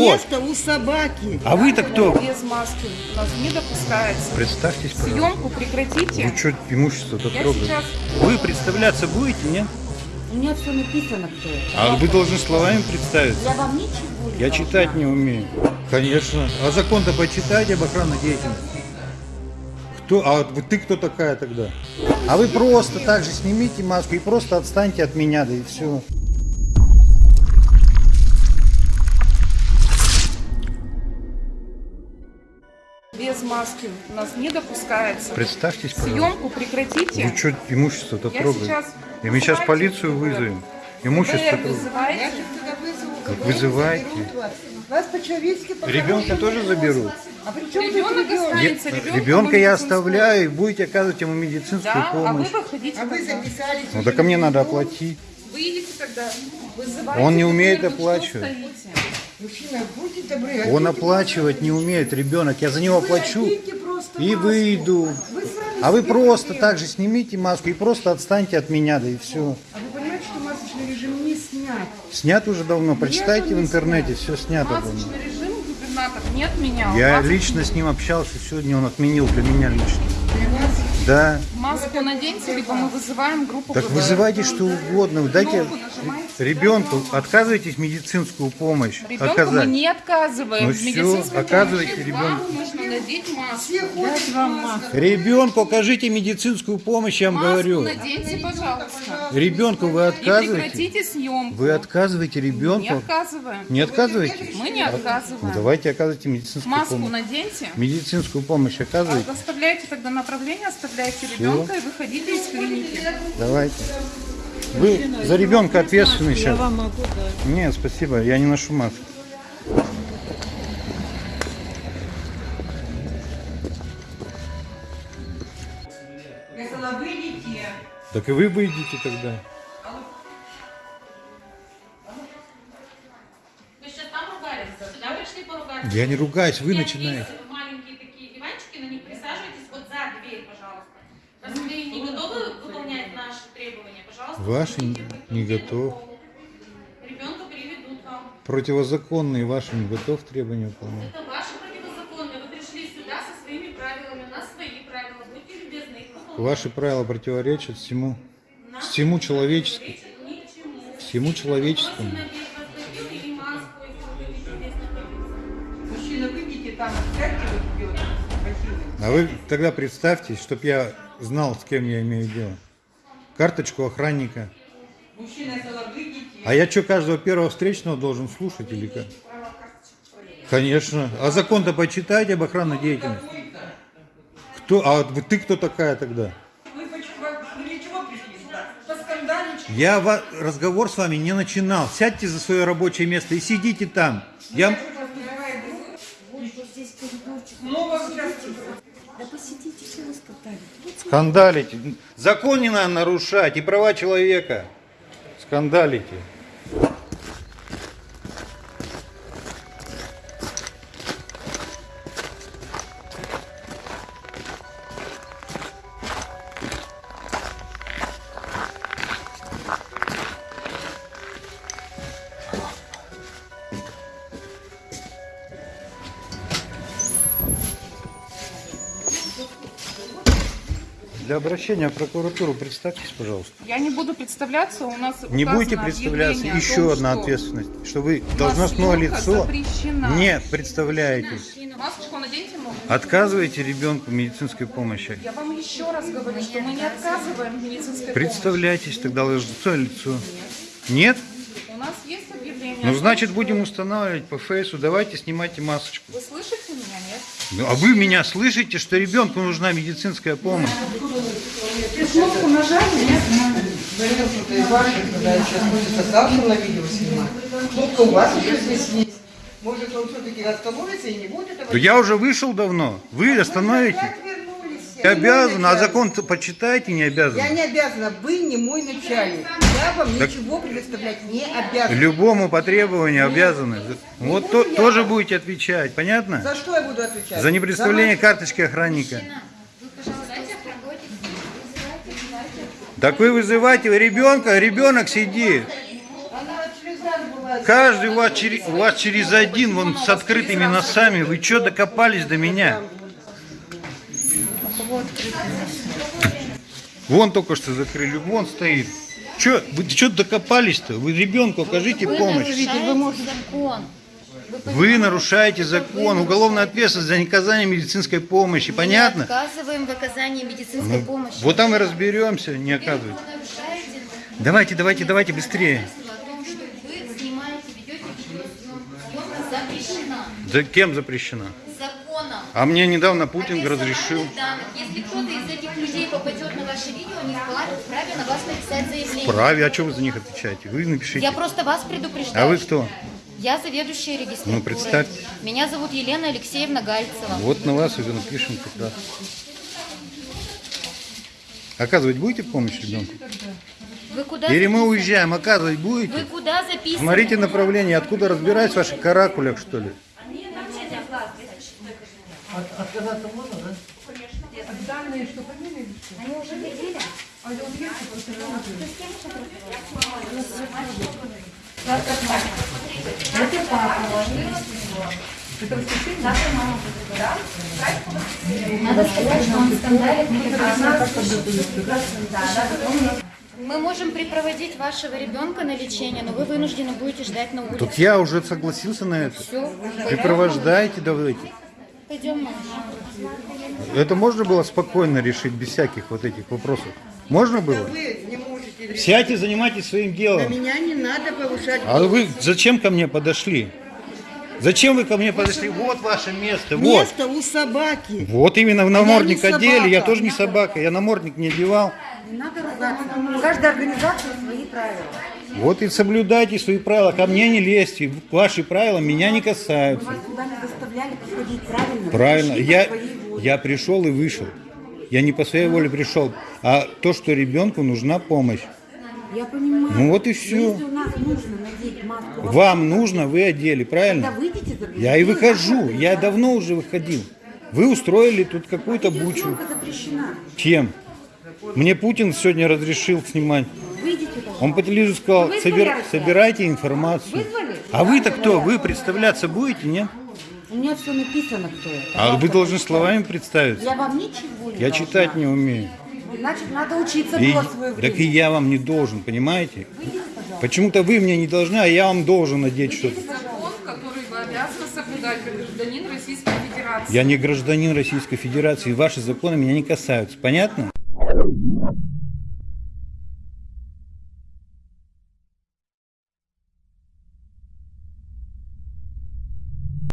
Место у собаки. А вы-то кто? Без маски у нас не допускается. Представьтесь, пожалуйста. Съемку прекратите. Вы что имущество-то трогаете? сейчас... Вы представляться будете, нет? У меня все написано, кто это. А вы должны словами представиться. Я вам ничего не Я должна. читать не умею. Конечно. А закон-то почитайте об охранной деятельности. Кто? А вот ты кто такая тогда? А вы просто так же снимите маску и просто отстаньте от меня, да и все. Без маски у нас не допускается. Представьтесь, пожалуйста. Съемку прекратите. Вы что имущество-то Я трогаете? сейчас- И мы сейчас полицию вызовем. Имущество ФБР трогаете. вызывайте. Как вызывайте. Вас по-человечески Ребенка тоже заберут. А при чем Ребенок останется. ребенку Ребенка я оставляю и будете оказывать ему медицинскую Да, а вы помощь. выходите. А вы записались. Ну так а мне надо оплатить. Выйдите тогда. Вызывайте Он не умеет оплачивать. Мужчина, будьте добры. Он оплачивать не умеет, ребенок. Я за него плачу оденьте просто и маску. выйду. Вы А вы просто проблемы. так же снимите маску и просто отстаньте от меня, да и все. А вы понимаете, что масочный режим не снят? Снят уже давно. Прочитайте в не интернете, все снято давно. Масочный режим губернатор не отменял. Я Маску- лично с ним общался сегодня, он отменил для меня лично. Да. Маску наденьте, либо мы вызываем группу Так ФБР. вызывайте что угодно. Дайте ребенку, отказывайтесь медицинскую помощь Ребенку мы оказать. не отказываем. Ну в всё, медицинской оказывайте ребенку. Вам нужно надеть маску. Дать вам маску. Ребенку окажите медицинскую помощь, я вам Маску говорю. наденьте, пожалуйста. Ребенку вы И отказываете? прекратите съемку. Вы отказываете Не ребенку? отказываем. Не отказываете? Мы не Ну, отказываем. давайте оказывайте медицинскую Маску помощь. наденьте. Медицинскую помощь оказывайте. Оставляйте тогда направление, оставляйте ребенка и выходите из клиники. Давайте. Вы за ребенка ответственны сейчас. вам могу дать. Нет, спасибо, я не ношу маску. Я сказала, выйдите. Так и вы выйдете тогда. Вы сейчас там ругались? Сюда пришли поругаться? Я не ругаюсь, вы начинаете. Есть маленькие такие диванчики, на них присаживайтесь вот за дверь, пожалуйста. Раз вы не готовы выполнять наши требования, пожалуйста. Ваши не готов. Ребенка приведут вам. Противозаконные ваши не готов требования выполнять. Это ваши противозаконные. Вы пришли сюда со своими правилами, у нас свои правила. Будьте любезны их. Ваши правила противоречат всему, всему человеческому. Всему человеческому. А вы тогда представьтесь, чтобы я знал, с кем я имею дело. Карточку охранника. А я что, каждого первого встречного должен слушать или как? Конечно. А закон-то почитайте об охранной деятельности. Кто? А ты кто такая тогда? Я разговор с вами не начинал. Сядьте за свое рабочее место и сидите там. Я... Да посидите, что вы скандалите? Скандалите. Закон не надо нарушать и права человека. Скандалите. Для обращения в прокуратуру представьтесь, пожалуйста. Я не буду представляться, у нас Не будете представляться, еще том, одна что ответственность, что вы должностное лицо запрещена. не представляетесь. Масочку наденьте. Отказываете ребенку медицинской помощи. Я вам еще раз говорю, что мы не отказываем в медицинской Представляйтесь тогда лицо лицо. Нет? помощи. У нас есть объявление. Ну, значит, будем устанавливать по фейсу. Давайте снимайте масочку. Вы слышите меня, нет? Ну, а вы меня слышите, что ребенку нужна медицинская помощь? Кнопку нажали, нет? Говорил, что и ваши, когда сейчас будет завтра на видео снимать. Кнопка у вас уже здесь есть. Может, он все-таки остановится и не будет этого? Да я уже вышел давно. Вы остановите? Как вернулись? Я Не мой обязан, а закон почитайте, не обязан. Я не обязана, вы не мой начальник. Я вам ничего предоставлять не обязана. Любому по требованию обязаны. Вот то- тоже будете отвечать, понятно? За что я буду отвечать? За непредставление За карточки охранника. Так вы вызываете ребенка, ребенок сидит. каждый у вас, через, у вас через один, вон с открытыми носами. Вы что докопались до меня? Вон только что закрыли, вон стоит. Че, вы что докопались-то? Вы ребенку окажите помощь. закон. Вы нарушаете закон, уголовная ответственность за неказание медицинской помощи. Понятно? Отказываем в оказании медицинской Ну, помощи. вот там и разберемся, не нарушаете Давайте, давайте, давайте быстрее. запрещена За кем запрещено? законом. А мне недавно Путин разрешил. данных. Если кто-то из этих людей попадет на ваше видео, они вправе вправе на вас написать заявление. Праве, а что вы за них отвечаете? Вы напишите. Я просто вас предупреждаю. А вы кто? Я заведующая регистратурой. Ну, представьте. Меня зовут Елена Алексеевна Гальцева. Вот на вас и напишем раз. Оказывать будете помощь ребенку? Вы куда Или мы записаны? уезжаем, оказывать Вы будете? куда записаны? Смотрите направление, откуда разбираюсь в ваших каракулях, что ли? Надо сказать, что он скандалит, мы Мы можем припроводить вашего ребенка на лечение, но вы вынуждены будете ждать на улице. Тут я уже согласился на это. Все, Припровождайте, давайте. пойдем. Это можно было спокойно решить, без всяких вот этих вопросов? Можно было? Сядьте, занимайтесь своим делом. Меня не надо повышать. А вы зачем ко мне подошли? Зачем вы ко мне подошли? Вот ваше место, вот. Место у собаки. Вот именно в намордник Я одели, я тоже не собака, я намордник не одевал. Не надо ругаться. У каждой организации свои правила. Вот и соблюдайте свои правила, ко мне не лезьте, ваши правила меня не касаются. Куда не заставляли подходить правильно. Правильно, я, я пришел и вышел. Я не по своей воле пришел, а то, что ребенку нужна помощь. Я понимаю. Ну вот и все. Если у нас нужно надеть маску, Вам нужно, вы одели, правильно? выйдите за Я и выхожу, я давно уже выходил. Вы устроили тут какую-то бучу. Чем? Мне Путин сегодня разрешил снимать. Выйдите. Он по телевизору сказал, «Собир- собирайте информацию. Вызвали? А вы-то кто? Вы представляться будете, нет? У меня все написано, кто это. А вы должны словами представиться. Я вам ничего не Я должна. читать не умею. Значит, надо учиться И- было свое время. так и я вам не должен, понимаете? Почему-то вы мне не должны, а я вам должен надеть что-то. Закон, который вы обязаны соблюдать как гражданин Российской Федерации. Я не гражданин Российской Федерации, и ваши законы меня не касаются. Понятно?